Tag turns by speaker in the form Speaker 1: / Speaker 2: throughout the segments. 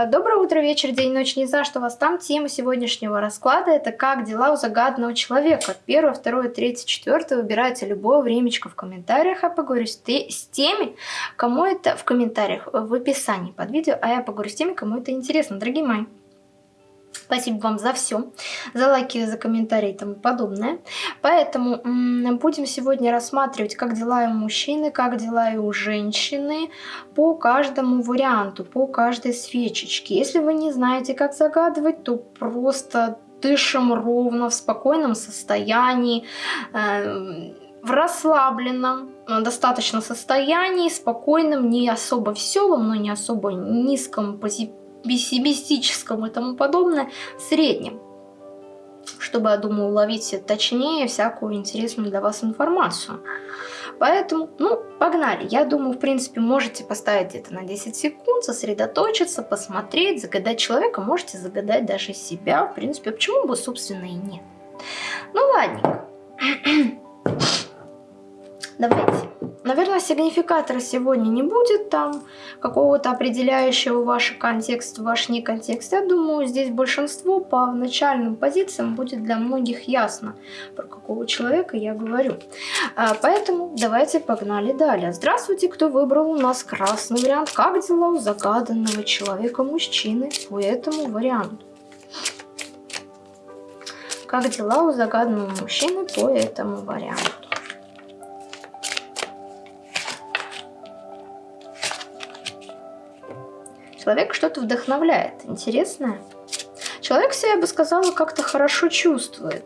Speaker 1: А, доброе утро, вечер, день, ночь, не знаю, что у вас там. Тема сегодняшнего расклада это как дела у загаданного человека. Первое, второе, третье, четвертое. Выбирайте любое времечко в комментариях, а поговорю с, те, с теми, кому это в комментариях, в описании под видео, а я поговорю с теми, кому это интересно. Дорогие мои, Спасибо вам за все, за лайки, за комментарии и тому подобное. Поэтому будем сегодня рассматривать, как дела у мужчины, как дела и у женщины по каждому варианту, по каждой свечечке. Если вы не знаете, как загадывать, то просто дышим ровно, в спокойном состоянии, э, в расслабленном, достаточно состоянии, спокойном, не особо веселом, но не особо низком, позитивном пессимистическом и тому подобное, среднем. Чтобы, я думаю, уловить точнее всякую интересную для вас информацию. Поэтому, ну, погнали. Я думаю, в принципе, можете поставить где-то на 10 секунд, сосредоточиться, посмотреть, загадать человека. Можете загадать даже себя. В принципе, почему бы, собственно, и нет. Ну, ладненько. Давайте. Наверное, сигнификатора сегодня не будет там какого-то определяющего ваш контекст, ваш не контекст. Я думаю, здесь большинство по начальным позициям будет для многих ясно, про какого человека я говорю. А, поэтому давайте погнали далее. Здравствуйте, кто выбрал у нас красный вариант. Как дела у загаданного человека мужчины по этому варианту? Как дела у загаданного мужчины по этому варианту? Человек что-то вдохновляет, интересное. Человек себя, я бы сказала, как-то хорошо чувствует,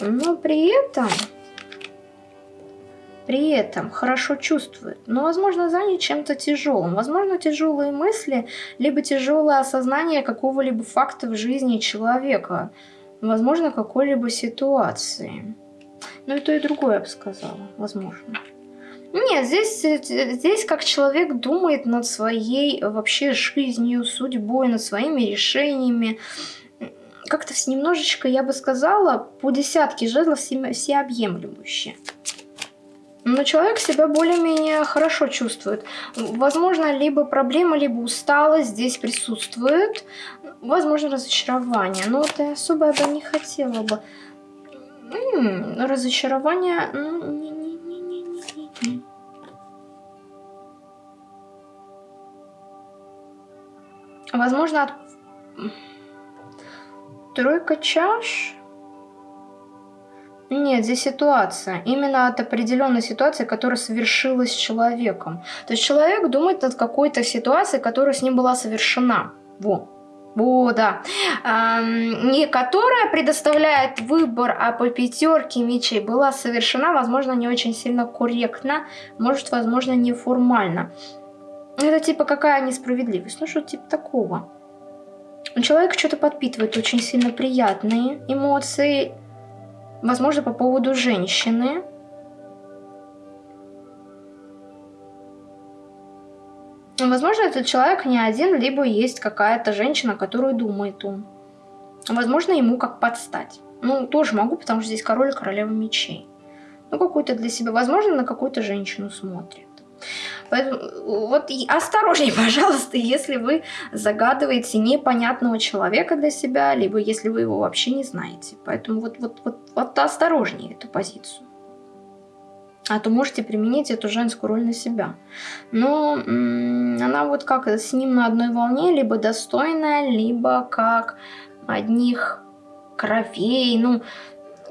Speaker 1: но при этом, при этом хорошо чувствует, но, возможно, занят чем-то тяжелым. Возможно, тяжелые мысли, либо тяжелое осознание какого-либо факта в жизни человека, возможно, какой-либо ситуации. Ну и то, и другое, я бы сказала, возможно. Нет, здесь, здесь как человек думает над своей вообще жизнью, судьбой, над своими решениями. Как-то немножечко, я бы сказала, по десятке жезлов все, всеобъемлющие. Но человек себя более-менее хорошо чувствует. Возможно, либо проблема, либо усталость здесь присутствует. Возможно, разочарование. Но вот я особо бы не хотела бы. М -м, разочарование... Ну, Возможно, от... тройка чаш? Нет, здесь ситуация. Именно от определенной ситуации, которая совершилась с человеком. То есть человек думает над какой-то ситуацией, которая с ним была совершена. Во. Во, да. А, не которая предоставляет выбор, а по пятерке мечей была совершена, возможно, не очень сильно корректно, может, возможно, неформально. Это типа какая несправедливость? Ну что типа такого? Человек что-то подпитывает очень сильно приятные эмоции, возможно, по поводу женщины. Возможно, этот человек не один, либо есть какая-то женщина, которую думает он. Возможно, ему как подстать. Ну, тоже могу, потому что здесь король и королева мечей. Ну, какую-то для себя. Возможно, на какую-то женщину смотрит. Поэтому вот осторожней, пожалуйста, если вы загадываете непонятного человека для себя, либо если вы его вообще не знаете. Поэтому вот, вот, вот, вот осторожнее эту позицию. А то можете применить эту женскую роль на себя. Но она вот как с ним на одной волне, либо достойная, либо как одних кровей, ну,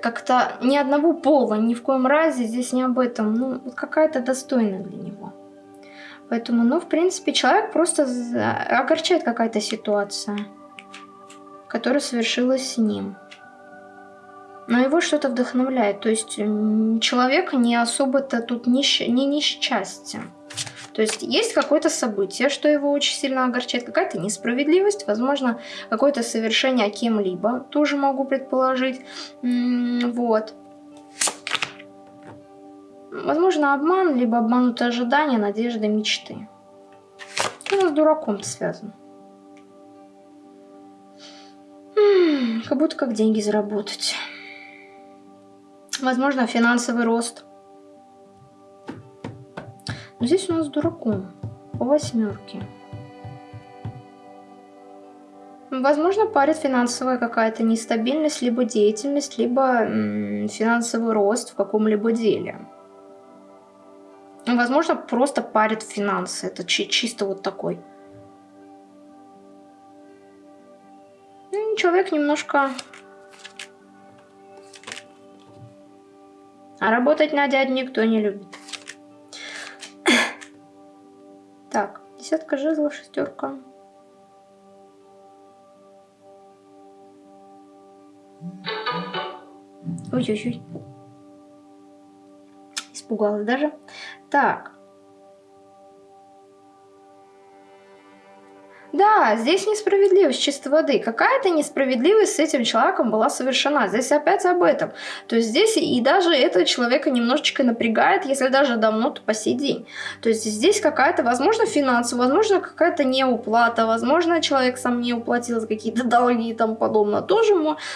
Speaker 1: как-то ни одного пола, ни в коем разе здесь не об этом, ну, какая-то достойная для него. Поэтому, ну, в принципе, человек просто огорчает какая-то ситуация, которая совершилась с ним. Но его что-то вдохновляет. То есть человек не особо-то тут не, не несчастье. То есть есть какое-то событие, что его очень сильно огорчает, какая-то несправедливость, возможно, какое-то совершение кем-либо, тоже могу предположить. Вот. Возможно, обман, либо обманутые ожидания, надежды, мечты. Ну, с дураком связано. Как будто как деньги заработать. Возможно, финансовый рост. Но здесь у нас дураком. По восьмерке. Возможно, парит финансовая какая-то нестабильность, либо деятельность, либо финансовый рост в каком-либо деле. Возможно, просто парит финансы. Это чисто вот такой. Человек немножко... А работать на дядь никто не любит. Десятка жезлов, шестерка. Ой-ой-ой. Испугалась даже. Так. Да, здесь несправедливость чистой воды. Какая-то несправедливость с этим человеком была совершена. Здесь опять об этом. То есть здесь и даже этого человека немножечко напрягает, если даже давно, то по сей день. То есть здесь какая-то, возможно, финансовая, возможно, какая-то неуплата, возможно, человек сам не уплатил за какие-то долги и тому подобное. Тоже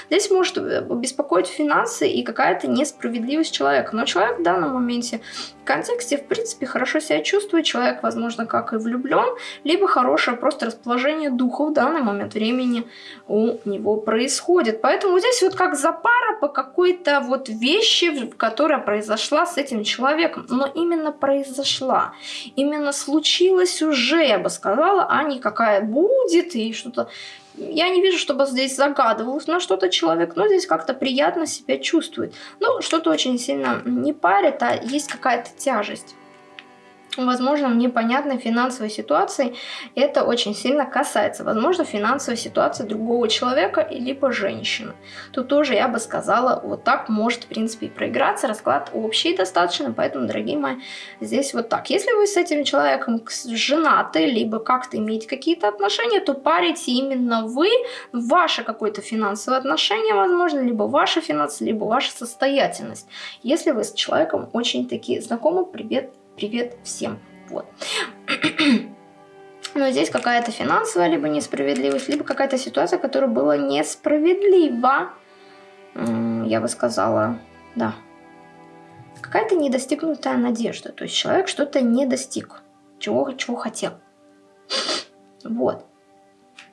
Speaker 1: здесь может э, беспокоить финансы и какая-то несправедливость человека. Но человек в данном моменте контексте, в принципе, хорошо себя чувствует. Человек, возможно, как и влюблен, либо хорошее просто расположение духа в данный момент времени у него происходит. Поэтому здесь вот как запара по какой-то вот вещи, которая произошла с этим человеком. Но именно произошла. Именно случилось уже, я бы сказала, а не какая будет и что-то я не вижу, чтобы здесь загадывалось на что-то человек, но здесь как-то приятно себя чувствует. Ну, что-то очень сильно не парит, а есть какая-то тяжесть возможно, непонятной финансовой ситуации это очень сильно касается, возможно, финансовой ситуации другого человека либо женщины. Тут тоже я бы сказала, вот так может, в принципе, и проиграться. Расклад общий достаточно, поэтому, дорогие мои, здесь вот так. Если вы с этим человеком женаты, либо как-то имеете какие-то отношения, то парите именно вы, ваше какое-то финансовое отношение, возможно, либо ваши финансы, либо ваша состоятельность. Если вы с человеком очень такие знакомы, привет, привет всем. Вот. Но здесь какая-то финансовая либо несправедливость, либо какая-то ситуация, которая была несправедлива. Я бы сказала, да. Какая-то недостигнутая надежда. То есть человек что-то не достиг, чего, чего хотел. Вот.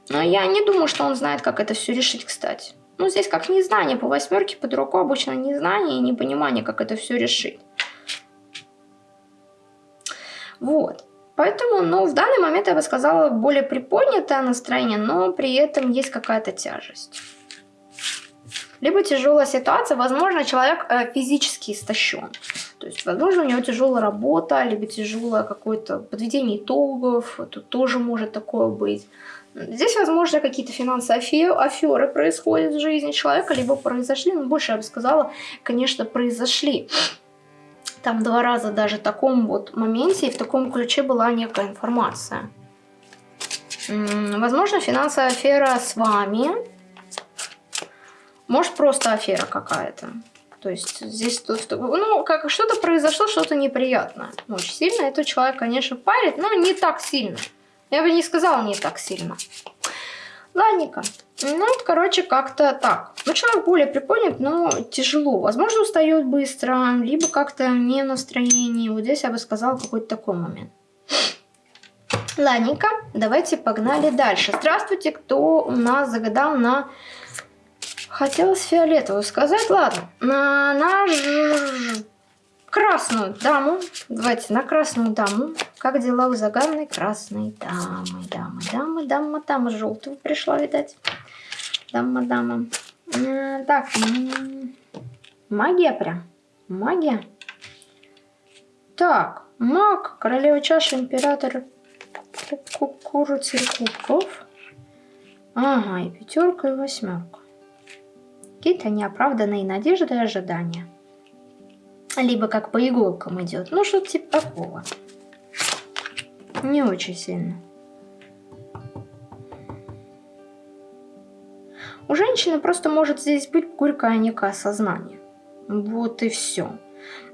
Speaker 1: Но я не думаю, что он знает, как это все решить, кстати. Ну, здесь как незнание по восьмерке, по дураку обычно незнание и непонимание, как это все решить. Вот. Поэтому, ну, в данный момент я бы сказала более приподнятое настроение, но при этом есть какая-то тяжесть. Либо тяжелая ситуация, возможно, человек э, физически истощен. То есть, возможно, у него тяжелая работа, либо тяжелое какое-то подведение итогов, тут тоже может такое быть. Здесь, возможно, какие-то финансовые аферы происходят в жизни человека, либо произошли, ну, больше я бы сказала, конечно, произошли там два раза даже в таком вот моменте и в таком ключе была некая информация. Возможно, финансовая афера с вами. Может, просто афера какая-то. То есть здесь ну, как что-то произошло, что-то неприятное. Очень сильно этот человек, конечно, парит, но не так сильно. Я бы не сказала не так сильно. Ладненько. Ну, вот, короче, как-то так. Ну, более приподнят, но тяжело. Возможно, устает быстро, либо как-то не настроение. Вот здесь я бы сказала какой-то такой момент. Ладненько, давайте погнали дальше. Здравствуйте, кто у нас загадал на... Хотелось фиолетовую сказать, ладно. На, на красную даму. Давайте на красную даму. Как дела у загаданной красной дамы? Дамы, дамы, дама, дама. Желтую пришла, видать. Дама, дама. Так, магия прям. Магия. Так, маг, королева чаши, император курицы кубков. Ага, и пятерка, и восьмерка. Какие-то неоправданные надежды и ожидания. Либо как по иголкам идет. Ну, что-то типа такого. Не очень сильно. У женщины просто может здесь быть горькое некое сознание. Вот и все.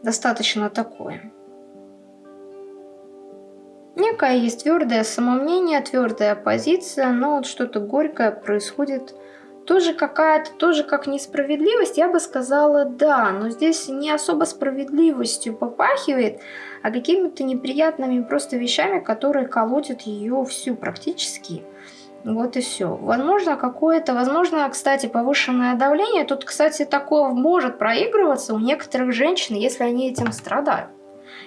Speaker 1: Достаточно такое. Некое есть твердое самомнение, твердая позиция, но вот что-то горькое происходит тоже какая-то, тоже как несправедливость, я бы сказала, да, но здесь не особо справедливостью попахивает, а какими-то неприятными просто вещами, которые колотят ее всю практически. Вот и все. Возможно, какое-то, возможно, кстати, повышенное давление. Тут, кстати, такое может проигрываться у некоторых женщин, если они этим страдают.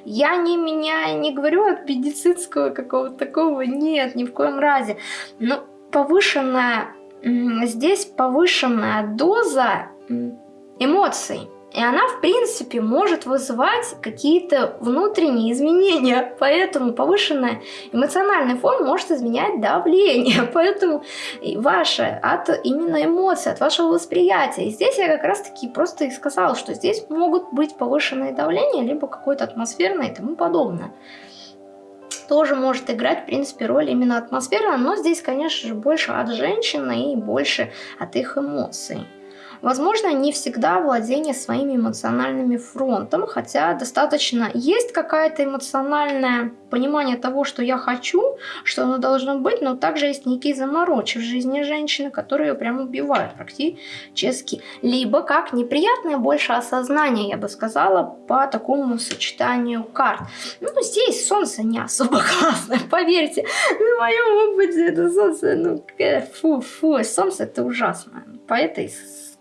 Speaker 1: Я не меня не говорю от медицинского какого-то такого, нет, ни в коем разе. Но повышенная, здесь повышенная доза эмоций и она, в принципе, может вызывать какие-то внутренние изменения. Поэтому повышенный эмоциональный фон может изменять давление. Поэтому ваше от именно эмоций, от вашего восприятия. И здесь я как раз-таки просто и сказала, что здесь могут быть повышенные давления, либо какое-то атмосферное и тому подобное тоже может играть, в принципе, роль именно атмосферная, но здесь, конечно же, больше от женщины и больше от их эмоций. Возможно, не всегда владение своими эмоциональными фронтом, хотя достаточно есть какая-то эмоциональное понимание того, что я хочу, что оно должно быть, но также есть некие заморочи в жизни женщины, которые ее прям убивают практически. Либо как неприятное больше осознание, я бы сказала, по такому сочетанию карт. Ну, здесь солнце не особо классное, поверьте. На моем опыте это солнце, ну, фу-фу, солнце это ужасно. По этой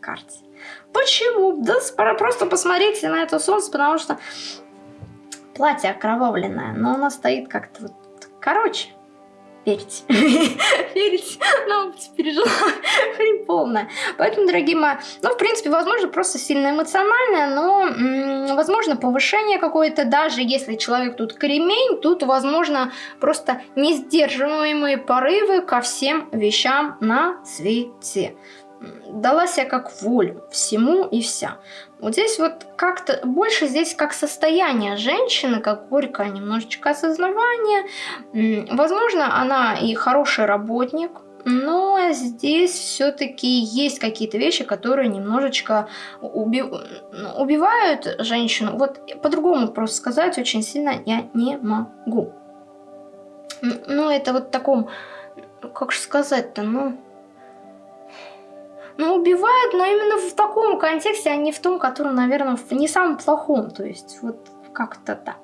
Speaker 1: карте. Почему? Да просто посмотрите на это солнце, потому что платье окровавленное, но оно стоит как-то вот... Короче, верите. верите. Ну, пережила хрень полная. Поэтому, дорогие мои, ну, в принципе, возможно, просто сильно эмоциональное, но, возможно, повышение какое-то, даже если человек тут кремень, тут, возможно, просто несдерживаемые порывы ко всем вещам на свете дала себя как волю всему и вся. Вот здесь вот как-то больше здесь как состояние женщины, как горькое немножечко осознавание. Возможно, она и хороший работник, но здесь все-таки есть какие-то вещи, которые немножечко уби... убивают женщину. Вот по-другому просто сказать очень сильно я не могу. Ну, это вот в таком, как же сказать-то, ну, ну, убивают, но именно в таком контексте, а не в том, который, наверное, в не самом плохом. То есть, вот как-то да.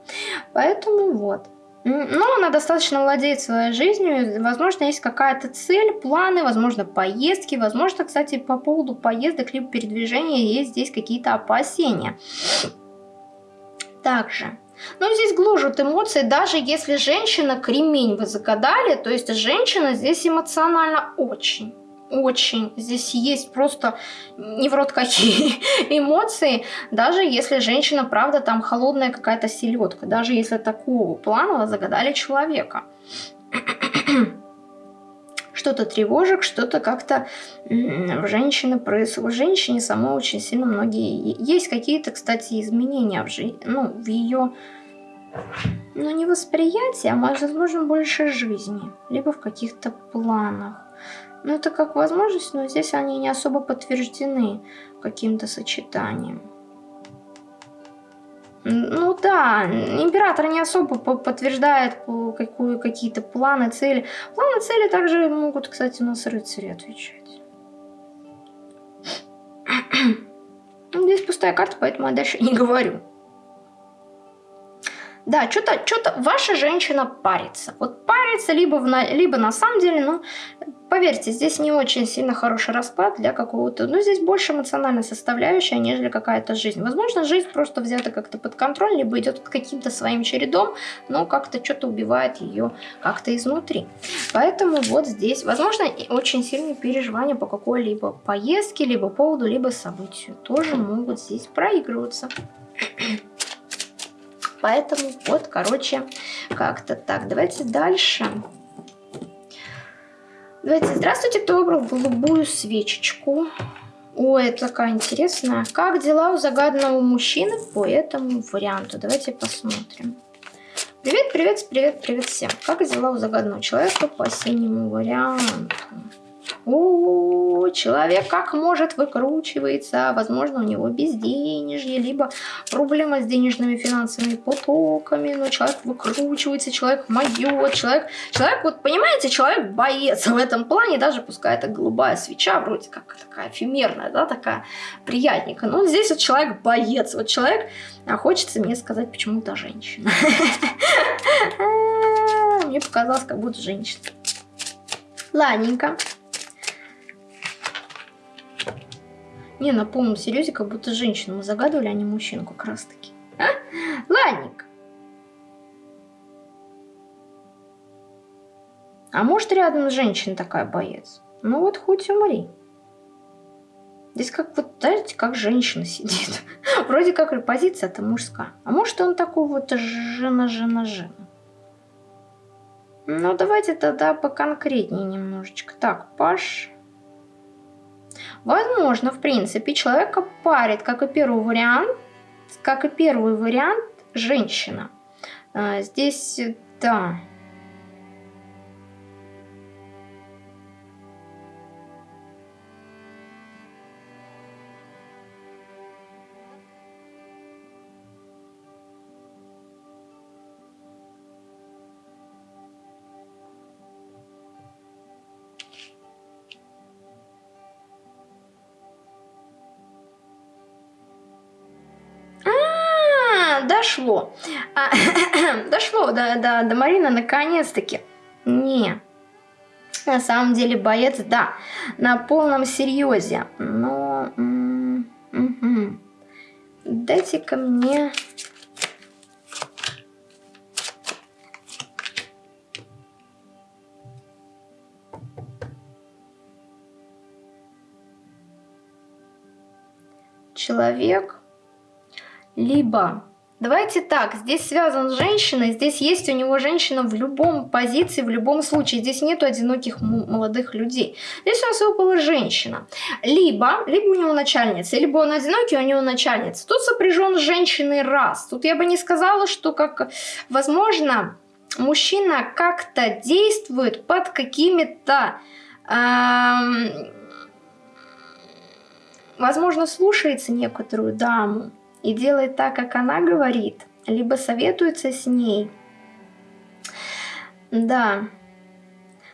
Speaker 1: Поэтому вот. Но она достаточно владеет своей жизнью, возможно, есть какая-то цель, планы, возможно, поездки, возможно, кстати, по поводу поездок либо передвижения есть здесь какие-то опасения. Также, ну, здесь гложут эмоции, даже если женщина кремень вы загадали, то есть женщина здесь эмоционально очень очень. Здесь есть просто не в рот какие эмоции, даже если женщина, правда, там холодная какая-то селедка, даже если такого плана загадали человека. что-то тревожек, что-то как-то в женщине происходит. В женщине самой очень сильно многие... Есть какие-то, кстати, изменения в, жи... ну, в ее... Ну, не восприятии, а, возможно, больше жизни. Либо в каких-то планах. Ну, это как возможность, но здесь они не особо подтверждены каким-то сочетанием. Ну да, император не особо подтверждает какие-то планы, цели. Планы, цели также могут, кстати, у нас рыцари отвечать. Здесь пустая карта, поэтому я дальше не говорю. Да, что-то, что-то ваша женщина парится. Вот парится, либо, в, либо на самом деле, ну, поверьте, здесь не очень сильно хороший расклад для какого-то... Ну, здесь больше эмоциональная составляющая, нежели какая-то жизнь. Возможно, жизнь просто взята как-то под контроль, либо идет каким-то своим чередом, но как-то что-то убивает ее как-то изнутри. Поэтому вот здесь, возможно, очень сильные переживания по какой-либо поездке, либо поводу, либо событию тоже могут здесь проигрываться. Поэтому вот, короче, как-то так. Давайте дальше. Давайте, здравствуйте, кто выбрал голубую свечечку. Ой, это такая интересная. Как дела у загаданного мужчины по этому варианту? Давайте посмотрим. Привет, привет, привет, привет всем. Как дела у загаданного человека по синему варианту? О, человек как может выкручивается, возможно, у него безденежье, либо проблема с денежными финансовыми потоками, но человек выкручивается, человек моет, человек, человек, вот понимаете, человек боец в этом плане, даже пускай это голубая свеча, вроде как такая эфемерная, да, такая приятненькая, но здесь вот человек боец, вот человек, а хочется мне сказать почему-то женщина. Мне показалось, как будто женщина. Ладненько. Не, на полном серьезе, как будто женщину мы загадывали, а не мужчину как раз таки. А? Ладненько. А может рядом женщина такая боец? Ну вот хоть умри. Здесь как вот, знаете, как женщина сидит. Вроде как позиция это мужская. А может он такой вот жена-жена-жена. Ну давайте тогда поконкретнее немножечко. Так, Паш... Возможно, в принципе, человека парит, как и первый вариант, как и первый вариант, женщина. А, здесь, да, до, до, до Марины наконец-таки. Не. На самом деле боец, да, на полном серьезе. Но... Угу. Дайте-ка мне... Человек либо Давайте так, здесь связан с женщиной, здесь есть у него женщина в любом позиции, в любом случае. Здесь нету одиноких молодых людей. Здесь у нас выпала женщина. Либо, либо у него начальница, либо он одинокий, у него начальница. Тут сопряжен с женщиной раз. Тут я бы не сказала, что как, возможно, мужчина как-то действует под какими-то... Эм, возможно, слушается некоторую даму и делает так, как она говорит, либо советуется с ней. Да,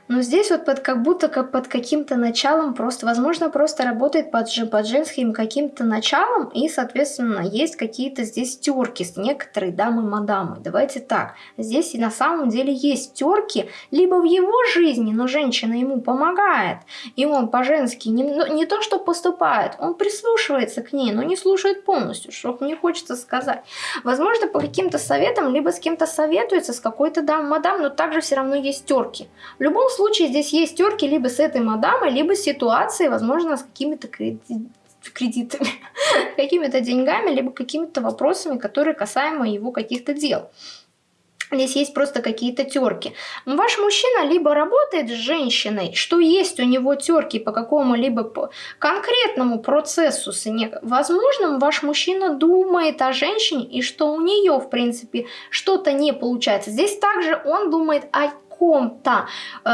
Speaker 1: но здесь вот под, как будто как под каким-то началом, просто, возможно, просто работает под, под женским каким-то началом, и, соответственно, есть какие-то здесь терки с некоторой дамой-мадамой. Давайте так, здесь и на самом деле есть терки, либо в его жизни, но женщина ему помогает, и он по-женски не, ну, не то, что поступает, он прислушивается к ней, но не слушает полностью, что мне хочется сказать. Возможно, по каким-то советам, либо с кем-то советуется, с какой-то дамой-мадам, но также все равно есть терки. В любом случае здесь есть терки либо с этой мадамой, либо с ситуацией, возможно, с какими-то кредитами, какими-то деньгами, либо какими-то вопросами, которые касаемо его каких-то дел. Здесь есть просто какие-то терки. Ваш мужчина либо работает с женщиной, что есть у него терки по какому-либо конкретному процессу. Возможно, ваш мужчина думает о женщине и что у нее, в принципе, что-то не получается. Здесь также он думает о ком-то э,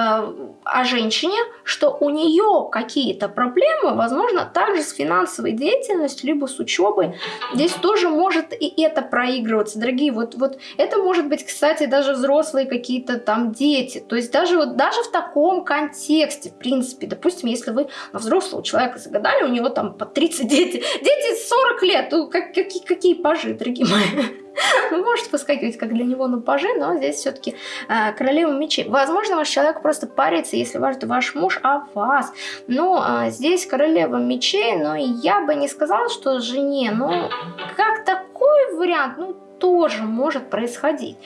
Speaker 1: о женщине, что у нее какие-то проблемы, возможно, также с финансовой деятельностью, либо с учебой. Здесь тоже может и это проигрываться, дорогие. Вот, вот это может быть, кстати, даже взрослые какие-то там дети. То есть даже, вот, даже в таком контексте, в принципе, допустим, если вы на взрослого человека загадали, у него там по 30 дети, дети 40 лет, ну, как, какие, какие пажи, дорогие мои. Ну, может выскакивать как для него на пажи, но здесь все-таки э, королева мечей. Возможно, ваш человек просто парится, если важно ваш муж о вас. Но э, здесь королева мечей, но я бы не сказала, что жене, ну, как такой вариант, ну, тоже может происходить.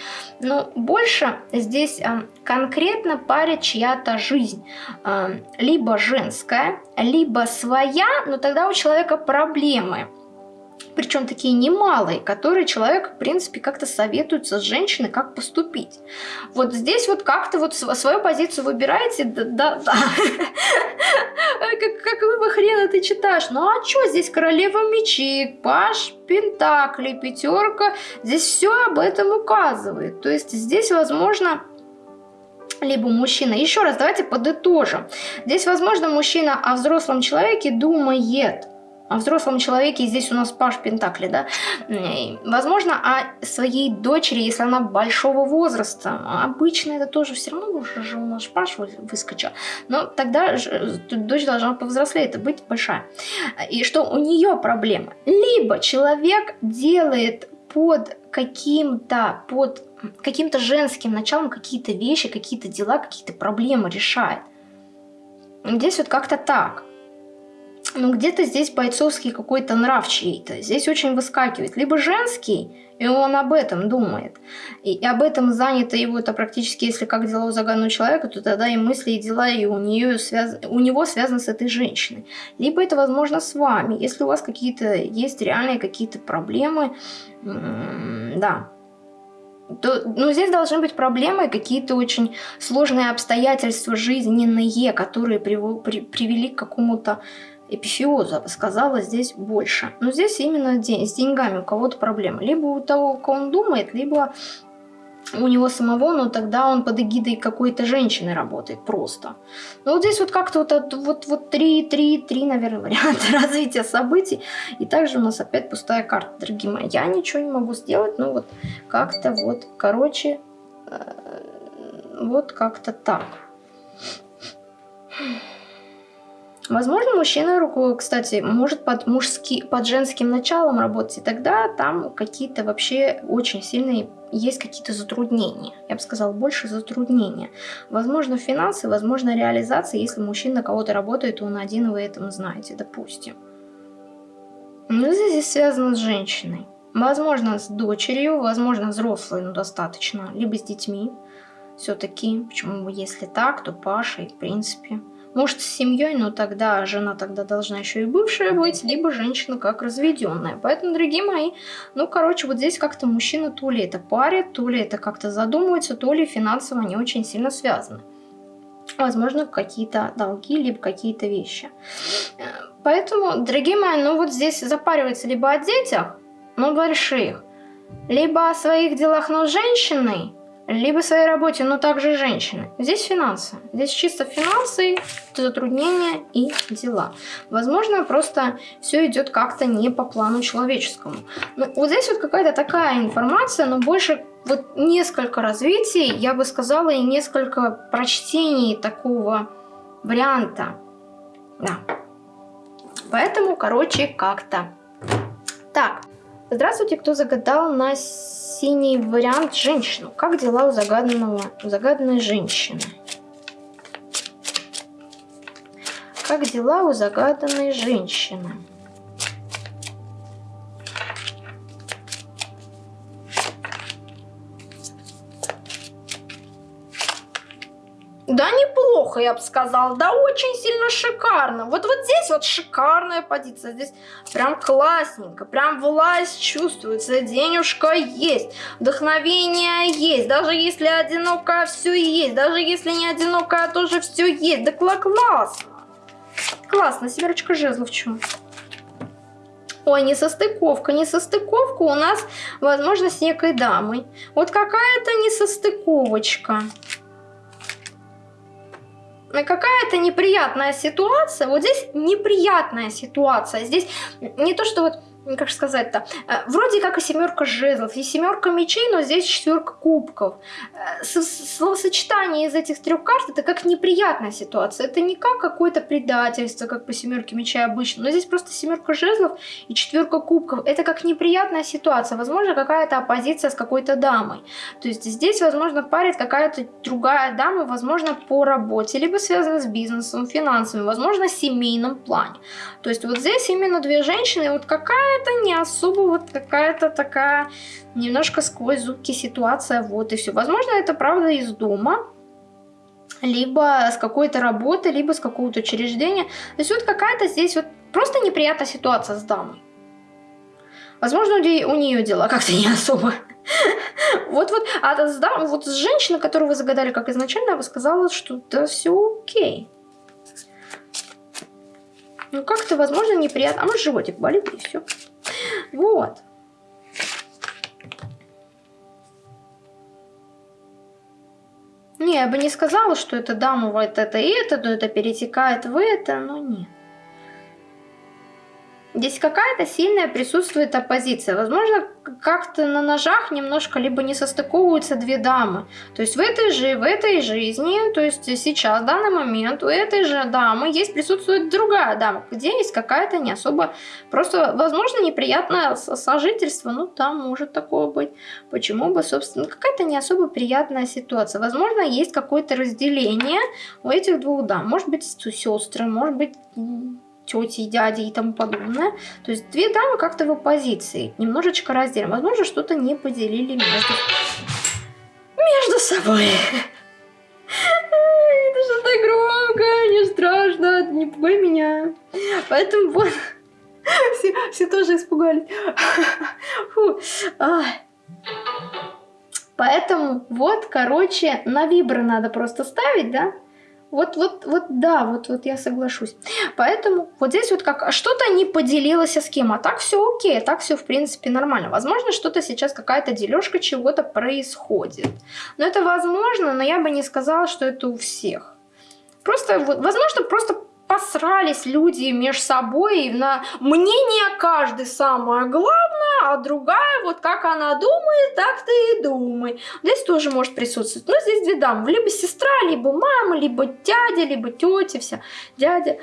Speaker 1: Но больше здесь э, конкретно парит чья-то жизнь. Э, либо женская, либо своя, но тогда у человека проблемы причем такие немалые, которые человек, в принципе, как-то советуется с женщиной, как поступить. Вот здесь вот как-то вот свою позицию выбираете, да, да, да. Как, какого хрена ты читаешь? Ну а что здесь королева мечей, паш, пентакли, пятерка, здесь все об этом указывает. То есть здесь, возможно, либо мужчина. Еще раз, давайте подытожим. Здесь, возможно, мужчина о взрослом человеке думает, о взрослом человеке, здесь у нас Паш Пентакли, да, возможно, о своей дочери, если она большого возраста, обычно это тоже все равно уже же у нас Паш выскочил, но тогда дочь должна повзрослеть, это быть большая, и что у нее проблема, либо человек делает под каким-то, под каким-то женским началом какие-то вещи, какие-то дела, какие-то проблемы решает, Здесь вот как-то так. Ну, где-то здесь бойцовский какой-то нрав чей-то. Здесь очень выскакивает. Либо женский, и он об этом думает. И, и об этом занято его, это практически, если как дела у загаданного человека, то тогда и мысли, и дела, и у, нее связ... у него связаны с этой женщиной. Либо это, возможно, с вами. Если у вас какие-то есть реальные какие-то проблемы, да, то, ну, здесь должны быть проблемы, какие-то очень сложные обстоятельства жизненные, которые прив... при... привели к какому-то эпифиоза сказала здесь больше. Но здесь именно день, с деньгами у кого-то проблемы. Либо у того, кого он думает, либо у него самого, но тогда он под эгидой какой-то женщины работает просто. Ну вот здесь вот как-то вот, вот, вот три, три, три, наверное, варианта развития событий. И также у нас опять пустая карта, дорогие мои. Я ничего не могу сделать, ну вот как-то вот, короче, э, вот как-то так. Возможно, мужчина кстати, может под, мужски, под женским началом работать, и тогда там какие-то вообще очень сильные есть какие-то затруднения. Я бы сказала, больше затруднения. Возможно, финансы, возможно, реализация, если мужчина кого-то работает, он один, вы этом знаете, допустим. Но здесь связано с женщиной. Возможно, с дочерью, возможно, взрослой, но достаточно, либо с детьми. Все-таки, почему, если так, то Паша, в принципе, может, с семьей, но тогда жена тогда должна еще и бывшая быть, либо женщина как разведенная. Поэтому, дорогие мои, ну, короче, вот здесь как-то мужчина то ли это парит, то ли это как-то задумывается, то ли финансово не очень сильно связаны. Возможно, какие-то долги, либо какие-то вещи. Поэтому, дорогие мои, ну вот здесь запаривается либо о детях, но больших, либо о своих делах, но с женщиной, либо своей работе, но также женщины. Здесь финансы. Здесь чисто финансы, затруднения и дела. Возможно, просто все идет как-то не по плану человеческому. Но вот здесь вот какая-то такая информация, но больше вот несколько развитий, я бы сказала, и несколько прочтений такого варианта. Да. Поэтому, короче, как-то. Так, здравствуйте, кто загадал на синий вариант женщину. Как дела у загаданного, у загаданной женщины? Как дела у загаданной женщины? Да неплохо, я бы сказала, да очень сильно шикарно. Вот вот здесь вот шикарная позиция, здесь прям классненько, прям власть чувствуется, денежка есть, вдохновение есть, даже если одинокая все есть, даже если не одинокая тоже все есть, да классно. Классно, семерочка жезлов, чё? Ой, не состыковка, не состыковка у нас, возможно, с некой дамой. Вот какая-то несостыковочка какая-то неприятная ситуация. Вот здесь неприятная ситуация. Здесь не то, что вот как сказать-то, э, вроде как и семерка жезлов, и семерка мечей, но здесь четверка кубков. Э, словосочетание из этих трех карт это как неприятная ситуация. Это не как какое-то предательство, как по семерке мечей обычно, но здесь просто семерка жезлов и четверка кубков. Это как неприятная ситуация. Возможно, какая-то оппозиция с какой-то дамой. То есть здесь, возможно, парит какая-то другая дама, возможно, по работе, либо связана с бизнесом, финансами, возможно, семейном плане. То есть вот здесь именно две женщины, вот какая это не особо вот какая-то такая немножко сквозь зубки ситуация, вот и все. Возможно, это правда из дома, либо с какой-то работы, либо с какого-то учреждения. То есть вот какая-то здесь вот просто неприятная ситуация с дамой. Возможно, у нее дела как-то не особо. Вот-вот, а с, дам, вот с женщиной, которую вы загадали как изначально, я бы сказала, что да все окей. Ну, как-то, возможно, неприятно. А может, животик болит, и все. Вот. Не, я бы не сказала, что это дама вот это и это, но это перетекает в это, но нет. Здесь какая-то сильная присутствует оппозиция. Возможно, как-то на ножах немножко либо не состыковываются две дамы. То есть в этой же, в этой жизни, то есть сейчас, в данный момент, у этой же дамы есть присутствует другая дама, где есть какая-то не особо, просто, возможно, неприятное сожительство, ну, там может такое быть. Почему бы, собственно, какая-то не особо приятная ситуация. Возможно, есть какое-то разделение у этих двух дам. Может быть, сестры, может быть, тети, дяди и тому подобное. То есть две дамы как-то в оппозиции, немножечко разделим. Возможно, что-то не поделили между, между собой. Это что-то громко, не страшно, не пугай меня. Поэтому вот, все, все тоже испугались. Фу. Поэтому вот, короче, на вибры надо просто ставить, да? Вот, вот, вот, да, вот, вот я соглашусь. Поэтому вот здесь вот как что-то не поделилось с кем, а так все окей, так все в принципе нормально. Возможно, что-то сейчас какая-то дележка чего-то происходит. Но это возможно, но я бы не сказала, что это у всех. Просто, возможно, просто посрались люди между собой на мнение каждый самое главное, а другая вот как она думает, так ты и думай. Здесь тоже может присутствовать. Но здесь две дамы, либо сестра, либо мама, либо дядя, либо тетя, вся. Дядя,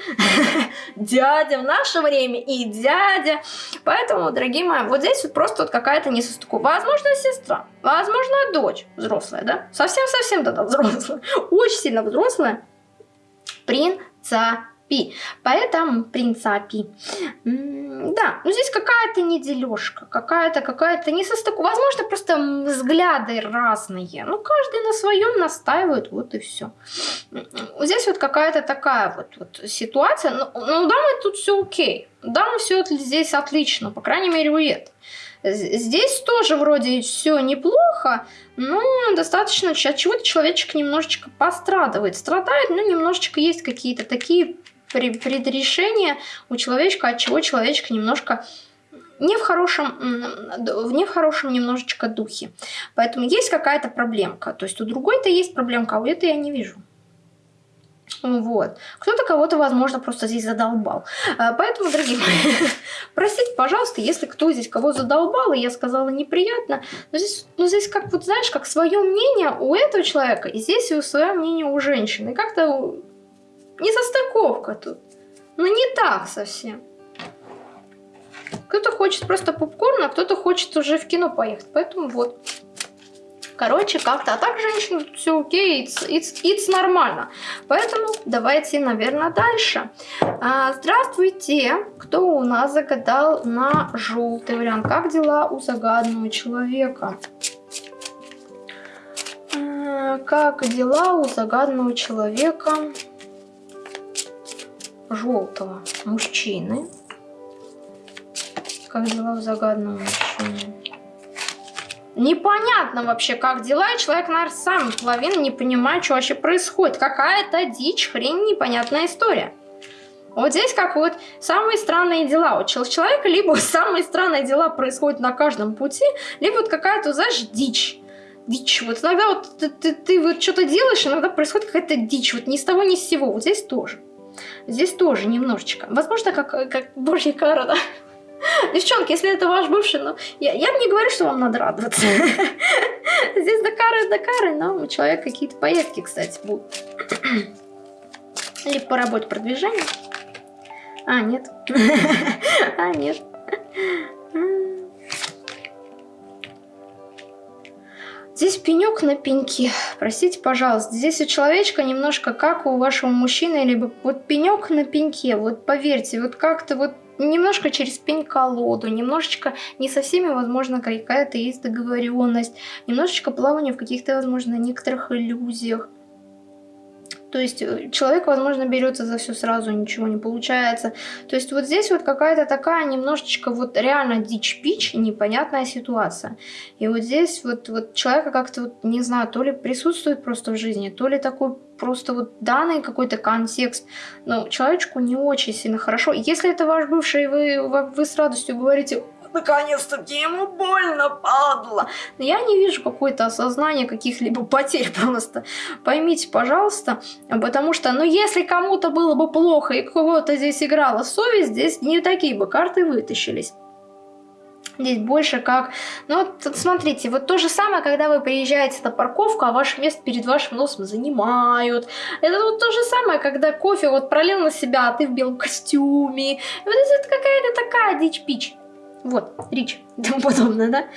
Speaker 1: дядя в наше время и дядя. Поэтому, дорогие мои, вот здесь вот просто вот какая-то несостыковка. Возможно, сестра, возможно, дочь взрослая, да? Совсем-совсем тогда взрослая, очень сильно взрослая. Принца Пи. Поэтому принца Пи. Да, ну здесь какая-то недележка, какая-то какая-то не состыку. Возможно, просто взгляды разные. Ну, каждый на своем настаивает, вот и все. Здесь вот какая-то такая вот, вот ситуация. Ну, ну да, тут все окей. Да, мы все здесь отлично, по крайней мере, у это. Здесь тоже вроде все неплохо, но достаточно от чего-то человечек немножечко пострадывает. Страдает, но немножечко есть какие-то такие предрешение у человечка, от чего человечек немножко не в хорошем, не в хорошем немножечко духе. Поэтому есть какая-то проблемка. То есть у другой-то есть проблемка, а у этой я не вижу. Вот. Кто-то кого-то, возможно, просто здесь задолбал. А, поэтому, дорогие мои, простите, пожалуйста, если кто здесь кого задолбал, и я сказала неприятно, но здесь, ну, здесь как вот, знаешь, как свое мнение у этого человека, и здесь и свое мнение у женщины. Как-то не состыковка тут. Ну не так совсем. Кто-то хочет просто попкорн, а кто-то хочет уже в кино поехать. Поэтому вот. Короче, как-то. А так, женщина, все окей, it's, it's, it's нормально. Поэтому давайте, наверное, дальше. А, здравствуйте. Кто у нас загадал на желтый вариант? Как дела у загадного человека? А, как дела у загадного человека? Желтого мужчины. Как дела у загадного мужчины? Непонятно вообще, как дела, и человек, наверное, сам половину не понимает, что вообще происходит. Какая-то дичь, хрень, непонятная история. Вот здесь как вот самые странные дела. У человека либо самые странные дела происходят на каждом пути, либо вот какая-то, знаешь, дичь. Дичь. Вот иногда вот ты, ты, ты вот что-то делаешь, иногда происходит какая-то дичь. Вот ни с того, ни с сего. Вот здесь тоже. Здесь тоже немножечко. Возможно, как, как божья кара, да? Девчонки, если это ваш бывший, ну, я, я не говорю, что вам надо радоваться. Здесь до кары, до кары, но у человека какие-то поездки, кстати, будут. Либо по работе продвижения. А, нет. А, нет. Здесь пенек на пеньке. Простите, пожалуйста. Здесь у человечка немножко как у вашего мужчины, либо вот пенек на пеньке. Вот поверьте, вот как-то вот немножко через пень-колоду, немножечко не со всеми, возможно, какая-то есть договоренность, немножечко плавание в каких-то, возможно, некоторых иллюзиях. То есть э, человек, возможно, берется за все сразу, ничего не получается. То есть вот здесь вот какая-то такая немножечко вот реально дичь-пич, непонятная ситуация. И вот здесь вот, вот человека как-то, вот, не знаю, то ли присутствует просто в жизни, то ли такой просто вот данный какой-то контекст, но человечку не очень сильно хорошо. Если это ваш бывший, вы, вы с радостью говорите, наконец-таки ему больно, падла. Но я не вижу какое-то осознание каких-либо потерь просто. Поймите, пожалуйста, потому что, ну, если кому-то было бы плохо и кого-то здесь играла совесть, здесь не такие бы карты вытащились. Здесь больше как... Ну вот смотрите, вот то же самое, когда вы приезжаете на парковку, а ваше место перед вашим носом занимают. Это вот то же самое, когда кофе вот пролил на себя, а ты в белом костюме. Вот это какая-то такая дичь-пич. Вот, рич и тому подобное, да?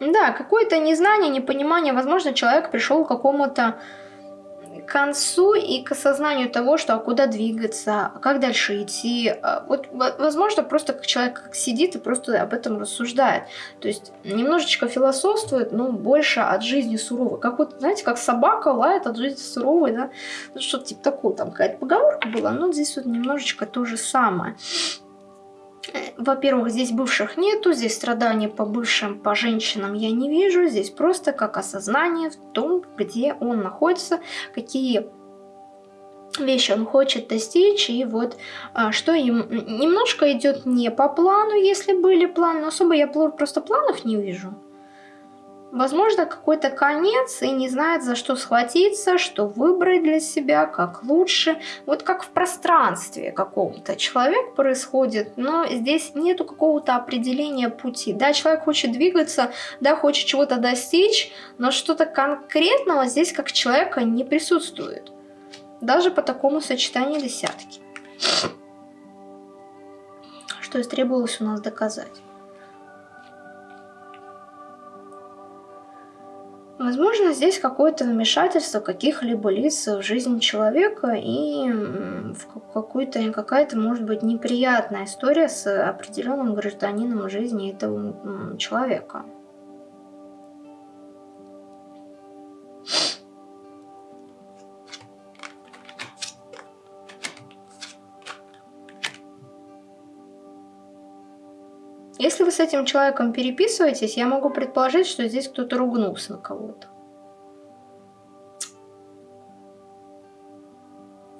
Speaker 1: Да, какое-то незнание, непонимание. Возможно, человек пришел к какому-то концу и к осознанию того, что а куда двигаться, а как дальше идти. А вот, возможно, просто человек сидит и просто об этом рассуждает. То есть немножечко философствует, но больше от жизни суровой. Как вот, знаете, как собака лает от жизни суровой, да? Ну, что-то типа такого, там какая-то поговорка была, но здесь вот немножечко то же самое. Во-первых, здесь бывших нету, здесь страданий по бывшим, по женщинам я не вижу. Здесь просто как осознание в том, где он находится, какие вещи он хочет достичь, и вот а, что им немножко идет не по плану, если были планы, особо я просто планов не вижу возможно, какой-то конец и не знает, за что схватиться, что выбрать для себя, как лучше. Вот как в пространстве каком-то человек происходит, но здесь нету какого-то определения пути. Да, человек хочет двигаться, да, хочет чего-то достичь, но что-то конкретного здесь как человека не присутствует. Даже по такому сочетанию десятки. Что и требовалось у нас доказать. Возможно, здесь какое-то вмешательство каких-либо лиц в жизнь человека и в какая-то, может быть, неприятная история с определенным гражданином жизни этого человека. Если вы с этим человеком переписываетесь, я могу предположить, что здесь кто-то ругнулся на кого-то.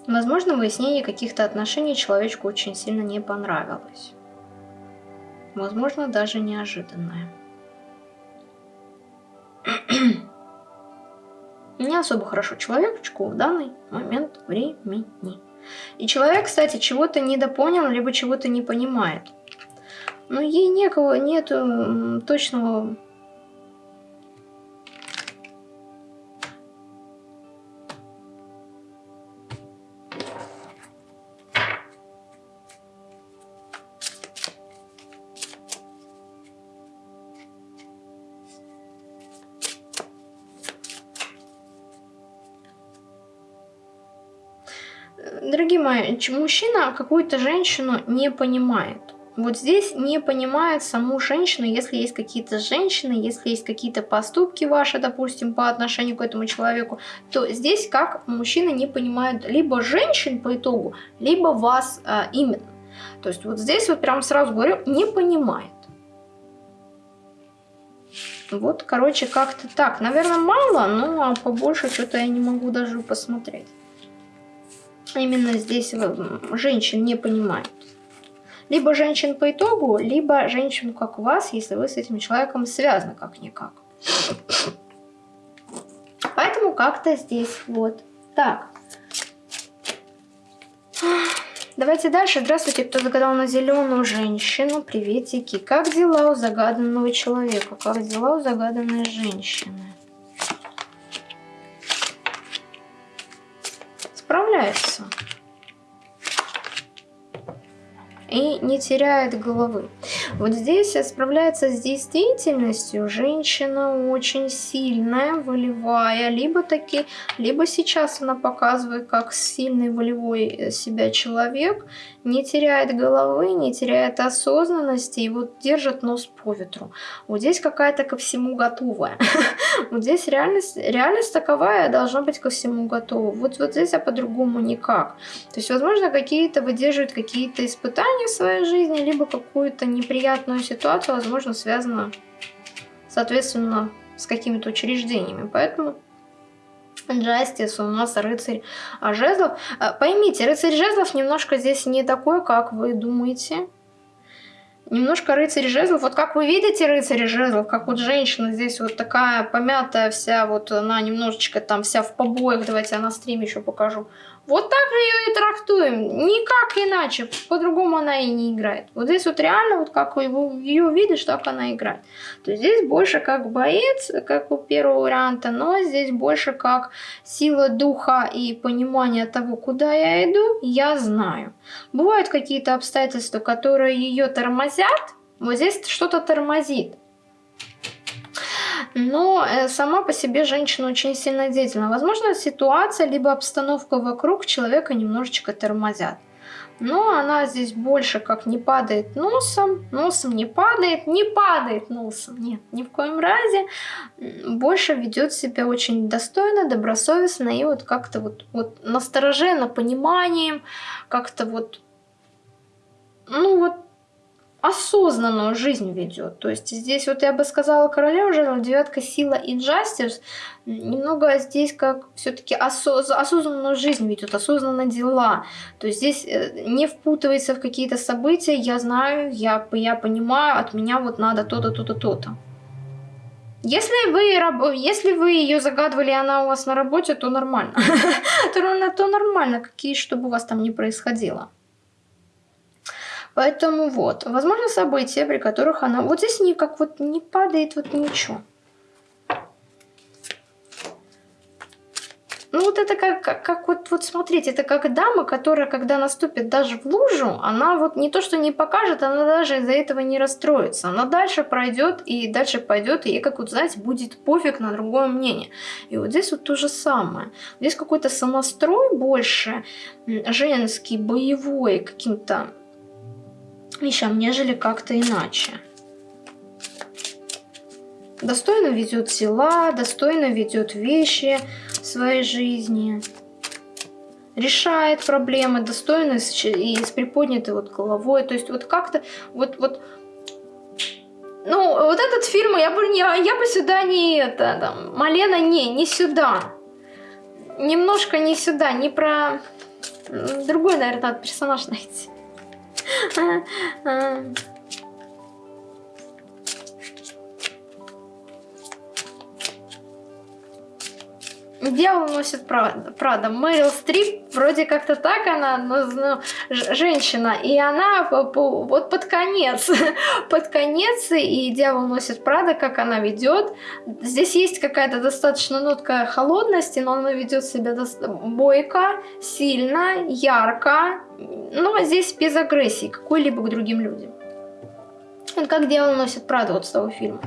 Speaker 1: Возможно, выяснение каких-то отношений человечку очень сильно не понравилось. Возможно, даже неожиданное. Не особо хорошо человечку в данный момент времени. И человек, кстати, чего-то недопонял, либо чего-то не понимает. Но ей некого, нету точного Дорогие мои, мужчина какую-то женщину не понимает. Вот здесь не понимает саму женщину, если есть какие-то женщины, если есть какие-то поступки ваши, допустим, по отношению к этому человеку, то здесь как мужчина не понимает либо женщин по итогу, либо вас а, именно. То есть вот здесь вот прям сразу говорю, не понимает. Вот, короче, как-то так. Наверное, мало, но побольше что-то я не могу даже посмотреть. Именно здесь женщин не понимает. Либо женщин по итогу, либо женщин как вас, если вы с этим человеком связаны как-никак. Поэтому как-то здесь вот так. Давайте дальше. Здравствуйте, кто загадал на зеленую женщину. Приветики. Как дела у загаданного человека? Как дела у загаданной женщины? Справляется и не теряет головы. Вот здесь справляется с действительностью женщина очень сильная, волевая, либо таки, либо сейчас она показывает как сильный волевой э, себя человек, не теряет головы, не теряет осознанности и вот держит нос по ветру. Вот здесь какая-то ко всему готовая. Вот здесь реальность, реальность таковая должна быть ко всему готова. Вот, вот здесь, а по-другому никак. То есть, возможно, какие-то выдерживают какие-то испытания в своей жизни, либо какую-то неприятную ситуацию, возможно, связано, соответственно, с какими-то учреждениями. Поэтому Джастис, у нас рыцарь жезлов. Э, поймите, рыцарь жезлов немножко здесь не такой, как вы думаете. Немножко рыцарь жезлов. Вот как вы видите рыцарь жезлов, как вот женщина здесь вот такая помятая вся, вот она немножечко там вся в побоях. Давайте я на стриме еще покажу. Вот так же ее и трактуем. Никак иначе. По-другому она и не играет. Вот здесь вот реально, вот как ее видишь, так она играет. То есть здесь больше как боец, как у первого варианта, но здесь больше как сила духа и понимание того, куда я иду, я знаю. Бывают какие-то обстоятельства, которые ее тормозят. Вот здесь что-то тормозит но э, сама по себе женщина очень сильно деятельна. Возможно, ситуация либо обстановка вокруг человека немножечко тормозят. Но она здесь больше как не падает носом, носом не падает, не падает носом, нет, ни в коем разе. Больше ведет себя очень достойно, добросовестно и вот как-то вот, вот настороже, пониманием, как-то вот, ну вот осознанную жизнь ведет. То есть здесь вот я бы сказала королева жезлов, девятка сила и джастис, немного здесь как все-таки осоз осознанную жизнь ведет, осознанно дела. То есть здесь э, не впутывается в какие-то события, я знаю, я, я понимаю, от меня вот надо то-то, то-то, то-то. Если вы, если вы ее загадывали, и она у вас на работе, то нормально. То нормально, какие, чтобы у вас там не происходило. Поэтому вот, возможно, события, при которых она... Вот здесь никак вот не падает вот ничего. Ну вот это как, как, как вот, вот смотрите, это как дама, которая, когда наступит даже в лужу, она вот не то, что не покажет, она даже из-за этого не расстроится. Она дальше пройдет и дальше пойдет, и ей, как вот, знаете, будет пофиг на другое мнение. И вот здесь вот то же самое. Здесь какой-то самострой больше, женский, боевой, каким-то вещам, нежели как-то иначе. Достойно ведет дела, достойно ведет вещи в своей жизни. Решает проблемы достойно и с приподнятой вот головой. То есть вот как-то вот, вот ну, вот этот фильм я бы, не, я бы сюда не это, там, Малена не, не сюда. Немножко не сюда, не про... Другой, наверное, надо персонаж найти. 嗯 嗯 Дьявол носит Прада. Мэрил Стрип, вроде как-то так она, ну, ну, женщина, и она по, по, вот под конец, под конец, и Дьявол носит Прада, как она ведет. Здесь есть какая-то достаточно нотка холодности, но она ведет себя бойко, сильно, ярко, но здесь без агрессии какой-либо к другим людям. Вот как Дьявол носит Прада вот с того фильма.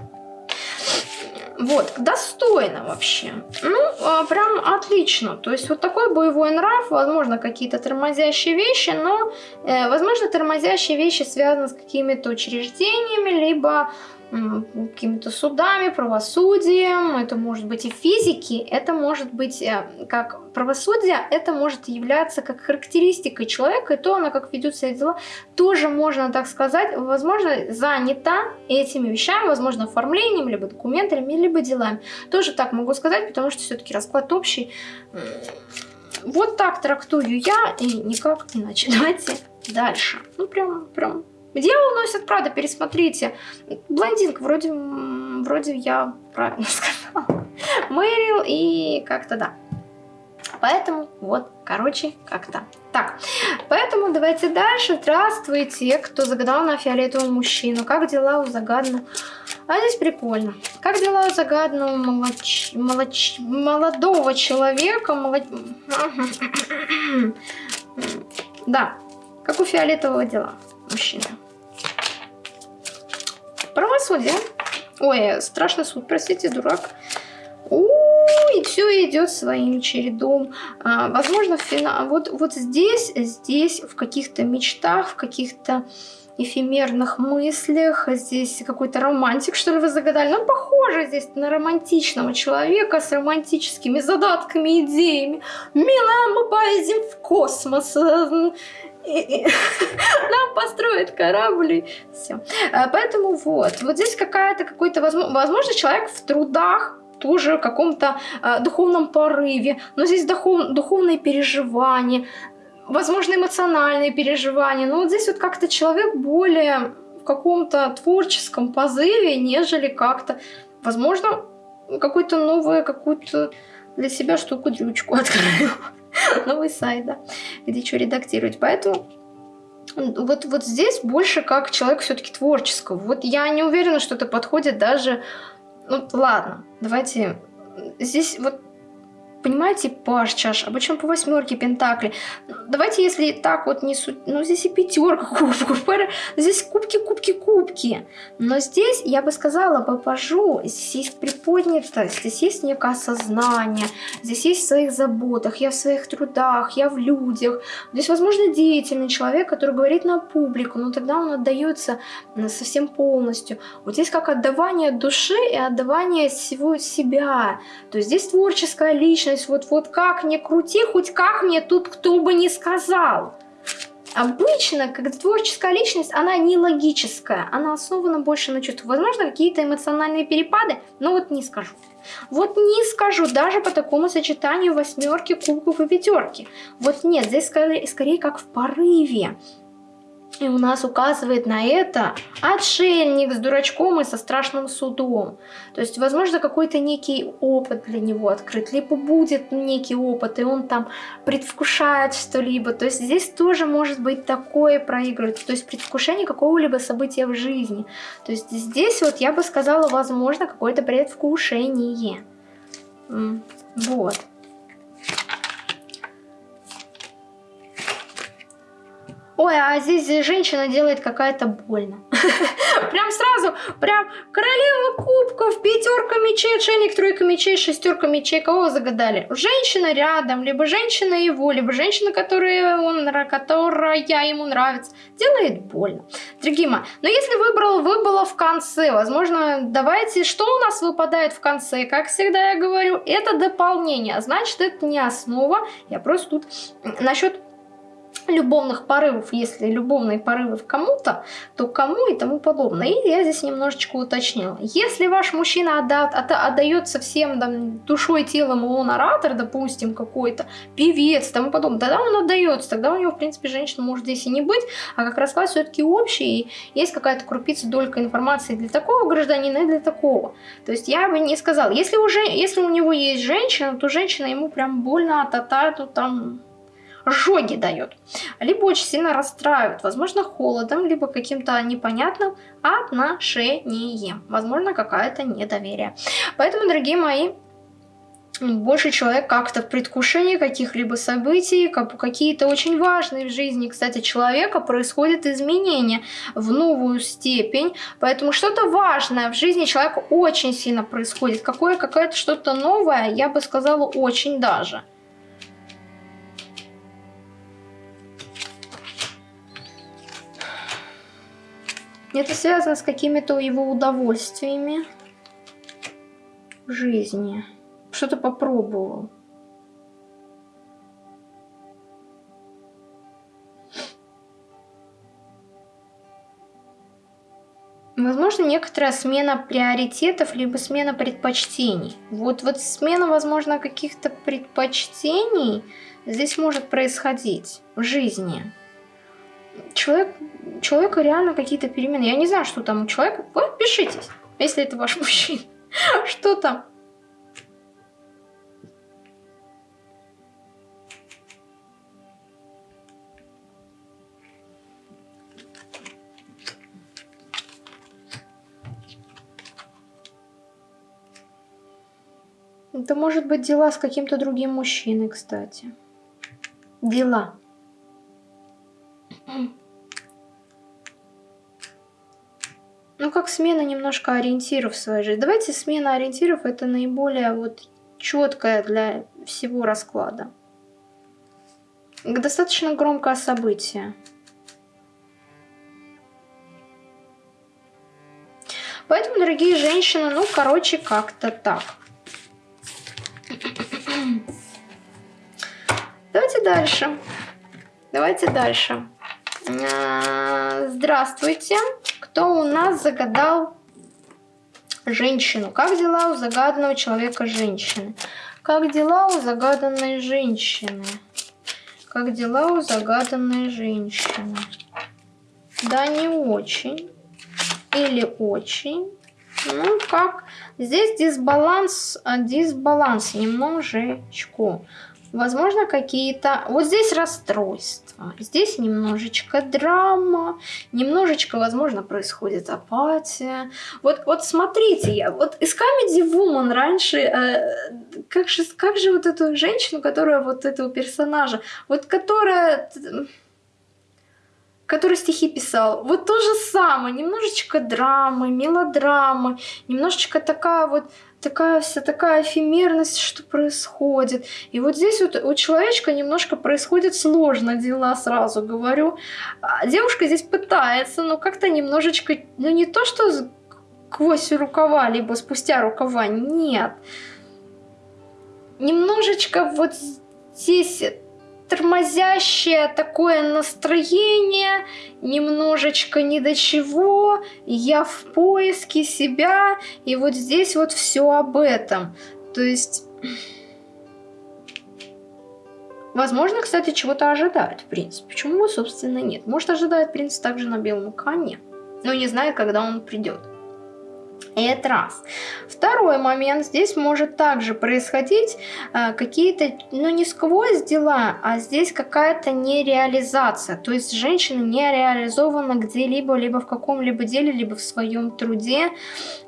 Speaker 1: Вот, достойно вообще. Ну, а, прям отлично. То есть вот такой боевой нрав, возможно, какие-то тормозящие вещи, но, э, возможно, тормозящие вещи связаны с какими-то учреждениями, либо какими-то судами, правосудием, это может быть и физики, это может быть э, как правосудие, это может являться как характеристикой человека, и то она как ведет себя дела, тоже можно так сказать, возможно, занята этими вещами, возможно, оформлением, либо документами, либо делами. Тоже так могу сказать, потому что все-таки расклад общий. Вот так трактую я, и никак иначе. Давайте дальше. Ну, прям, прям Дьявол носит Прада, пересмотрите. Блондинка, вроде, вроде я правильно сказала. Мэрил и как-то да. Поэтому вот, короче, как-то так. Поэтому давайте дальше. Здравствуйте, кто загадал на фиолетового мужчину. Как дела у загаданного? А здесь прикольно. Как дела у загаданного молоч... Молоч... молодого человека? Молод... Да, как у фиолетового дела мужчина. Правосудие. Ой, страшный суд, простите, дурак. и все идет своим чередом. А, возможно, финал. Вот, вот здесь, здесь, в каких-то мечтах, в каких-то эфемерных мыслях. Здесь какой-то романтик, что ли, вы загадали. Ну, похоже здесь на романтичного человека с романтическими задатками, идеями. Милая, мы поедем в космос нам построят корабли, все. А, поэтому вот, вот здесь какая-то какой-то, возможно, человек в трудах, тоже каком-то э, духовном порыве, но здесь духов, духовные переживания, возможно, эмоциональные переживания, но вот здесь вот как-то человек более в каком-то творческом позыве, нежели как-то, возможно, какую-то новую, какую-то для себя штуку-дрючку открыл. Новый сайт, да, где что редактировать. Поэтому вот, вот здесь больше как человек все-таки творческого. Вот я не уверена, что это подходит даже... Ну, ладно, давайте... Здесь вот Понимаете, паш чаш, а почему по восьмерке пентакли? Давайте, если так вот не суть, ну здесь и пятерка кубков, здесь кубки, кубки, кубки. Но здесь, я бы сказала, по пажу, здесь есть приподнятость, здесь есть некое осознание, здесь есть в своих заботах, я в своих трудах, я в людях. Здесь, возможно, деятельный человек, который говорит на публику, но тогда он отдается совсем полностью. Вот здесь как отдавание души и отдавание всего себя. То есть здесь творческая личность, личность, вот, вот как мне крути, хоть как мне тут кто бы не сказал. Обычно, когда творческая личность, она не логическая, она основана больше на чувствах. Возможно, какие-то эмоциональные перепады, но вот не скажу. Вот не скажу, даже по такому сочетанию восьмерки, кубков и пятерки. Вот нет, здесь скорее, скорее как в порыве. И у нас указывает на это отшельник с дурачком и со страшным судом. То есть, возможно, какой-то некий опыт для него открыт, либо будет некий опыт, и он там предвкушает что-либо. То есть здесь тоже может быть такое проигрывать, то есть предвкушение какого-либо события в жизни. То есть здесь вот я бы сказала, возможно, какое-то предвкушение. Вот. Ой, а здесь женщина делает какая-то больно. Прям сразу, прям королева кубков, пятерка мечей, отшельник, тройка мечей, шестерка мечей. Кого загадали? Женщина рядом, либо женщина его, либо женщина, которая, он, которая ему нравится. Делает больно. Дорогие мои, но если выбрал, выбыло в конце, возможно, давайте, что у нас выпадает в конце? Как всегда я говорю, это дополнение. Значит, это не основа. Я просто тут насчет любовных порывов, если любовные порывы в кому-то, то кому и тому подобное. И я здесь немножечко уточнила. Если ваш мужчина отда отдается всем там, душой, телом, он оратор, допустим, какой-то, певец, тому подобное, тогда он отдается, тогда у него, в принципе, женщина может здесь и не быть, а как расклад все-таки общий, и есть какая-то крупица, долька информации для такого гражданина и для такого. То есть я бы не сказала, если, уже, если у него есть женщина, то женщина ему прям больно, а-та-та, там жоги дает. Либо очень сильно расстраивает, возможно, холодом, либо каким-то непонятным отношением. Возможно, какое-то недоверие. Поэтому, дорогие мои, больше человек как-то в предвкушении каких-либо событий, какие-то очень важные в жизни, кстати, человека происходят изменения в новую степень, поэтому что-то важное в жизни человека очень сильно происходит, какое какое-то что-то новое, я бы сказала, очень даже. Это связано с какими-то его удовольствиями в жизни. Что-то попробовал. Возможно, некоторая смена приоритетов, либо смена предпочтений. Вот, вот смена, возможно, каких-то предпочтений здесь может происходить в жизни. Человек человека реально какие-то перемены. Я не знаю, что там у человека. Вы пишитесь, если это ваш мужчина. Что там? Это может быть дела с каким-то другим мужчиной, кстати. Дела. Ну, как смена немножко ориентиров в своей жизни. Давайте смена ориентиров это наиболее вот четкая для всего расклада. Достаточно громкое событие. Поэтому, дорогие женщины, ну, короче, как-то так. Давайте дальше. Давайте дальше. А, здравствуйте кто у нас загадал женщину. Как дела у загаданного человека женщины? Как дела у загаданной женщины? Как дела у загаданной женщины? Да, не очень. Или очень. Ну, как? Здесь дисбаланс, а, дисбаланс немножечко. Возможно, какие-то... Вот здесь расстройства, здесь немножечко драма, немножечко, возможно, происходит апатия. Вот, вот смотрите, я вот из Comedy Woman раньше, э, как, же, как же вот эту женщину, которая вот этого персонажа, вот которая который стихи писал. Вот то же самое, немножечко драмы, мелодрамы, немножечко такая вот такая вся такая эфемерность, что происходит. И вот здесь вот у человечка немножко происходит сложно дела, сразу говорю. А девушка здесь пытается, но как-то немножечко, ну не то, что сквозь рукава, либо спустя рукава, нет. Немножечко вот здесь тормозящее такое настроение, немножечко ни до чего, я в поиске себя, и вот здесь вот все об этом. То есть... Возможно, кстати, чего-то ожидает принц. Почему, собственно, нет? Может, ожидает принц также на белом коне, но не знает, когда он придет. Это раз. Второй момент. Здесь может также происходить э, какие-то, ну не сквозь дела, а здесь какая-то нереализация. То есть женщина не реализована где-либо, либо в каком-либо деле, либо в своем труде,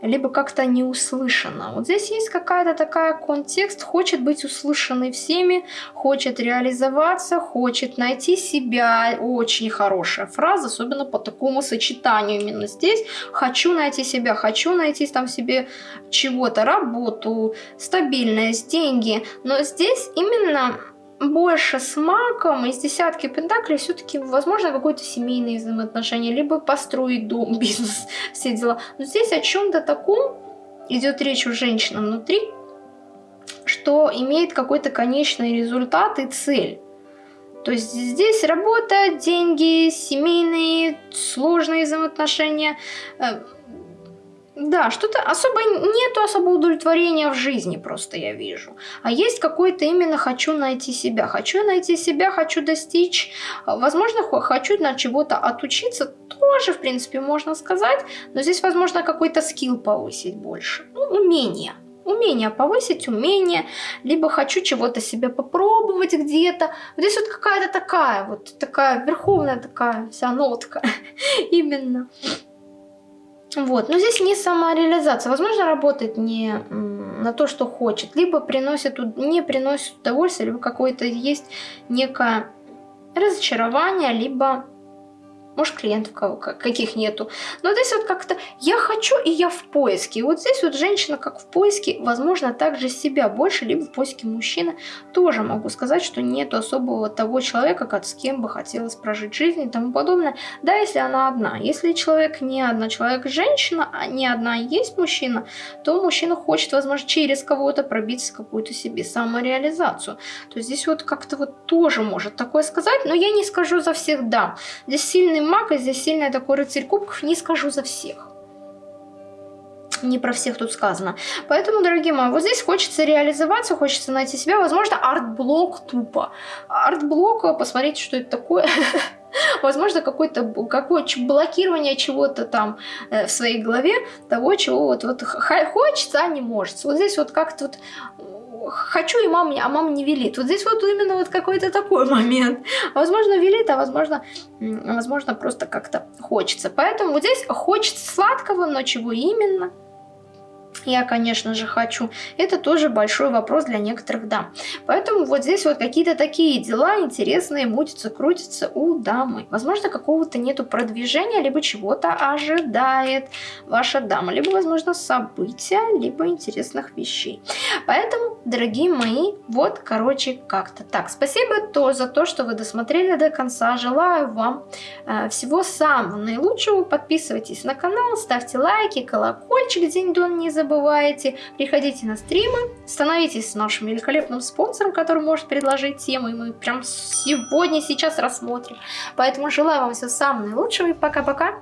Speaker 1: либо как-то не услышана. Вот здесь есть какая-то такая контекст, хочет быть услышанной всеми, хочет реализоваться, хочет найти себя. Очень хорошая фраза, особенно по такому сочетанию именно здесь. Хочу найти себя, хочу найти найти там себе чего-то, работу, стабильность, деньги. Но здесь именно больше с маком из десятки пентаклей все-таки возможно какое-то семейное взаимоотношение, либо построить дом, бизнес, все дела. Но здесь о чем-то таком идет речь у женщины внутри, что имеет какой-то конечный результат и цель. То есть здесь работа, деньги, семейные, сложные взаимоотношения, э, да, что-то особо нету особо удовлетворения в жизни просто я вижу. А есть какой-то именно хочу найти себя. Хочу найти себя, хочу достичь. Возможно, хочу на чего-то отучиться. Тоже, в принципе, можно сказать. Но здесь, возможно, какой-то скилл повысить больше. Ну, умение. Умение повысить, умение. Либо хочу чего-то себе попробовать где-то. Вот здесь вот какая-то такая вот, такая верховная такая вся нотка. Именно. Вот, но здесь не самореализация. Возможно, работает не на то, что хочет, либо приносит, не приносит удовольствие, либо какое-то есть некое разочарование, либо может, клиентов каких нету. Но здесь вот как-то я хочу и я в поиске. И вот здесь вот женщина как в поиске, возможно, также себя больше, либо в поиске мужчины. Тоже могу сказать, что нету особого того человека, как с кем бы хотелось прожить жизнь и тому подобное. Да, если она одна. Если человек не одна, человек женщина, а не одна есть мужчина, то мужчина хочет, возможно, через кого-то пробиться какую-то себе самореализацию. То здесь вот как-то вот тоже может такое сказать, но я не скажу за всех да. Здесь сильный сильный маг, и здесь сильный такой рыцарь кубков, не скажу за всех. Не про всех тут сказано. Поэтому, дорогие мои, вот здесь хочется реализоваться, хочется найти себя. Возможно, art block тупо. Art block, посмотрите, что это такое. Возможно, какое-то какое блокирование чего-то там э, в своей голове, того, чего вот, вот хочется, а не может. Вот здесь вот как-то вот хочу, и мама, а мама не велит. Вот здесь вот именно вот какой-то такой момент. Возможно, велит, а возможно, возможно просто как-то хочется. Поэтому вот здесь хочется сладкого, но чего именно – я, конечно же, хочу. Это тоже большой вопрос для некоторых дам. Поэтому вот здесь вот какие-то такие дела интересные мутятся, крутятся у дамы. Возможно, какого-то нету продвижения, либо чего-то ожидает ваша дама. Либо, возможно, события, либо интересных вещей. Поэтому, дорогие мои, вот, короче, как-то так. Спасибо то за то, что вы досмотрели до конца. Желаю вам э, всего самого наилучшего. Подписывайтесь на канал, ставьте лайки, колокольчик день-дон не забывайте забывайте. Приходите на стримы, становитесь нашим великолепным спонсором, который может предложить темы, и мы прям сегодня, сейчас рассмотрим. Поэтому желаю вам всего самого наилучшего пока-пока.